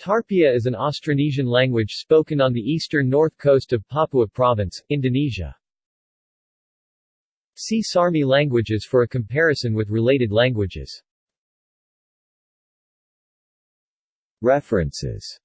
Tarpia is an Austronesian language spoken on the eastern north coast of Papua Province, Indonesia. See Sarmi languages for a comparison with related languages. References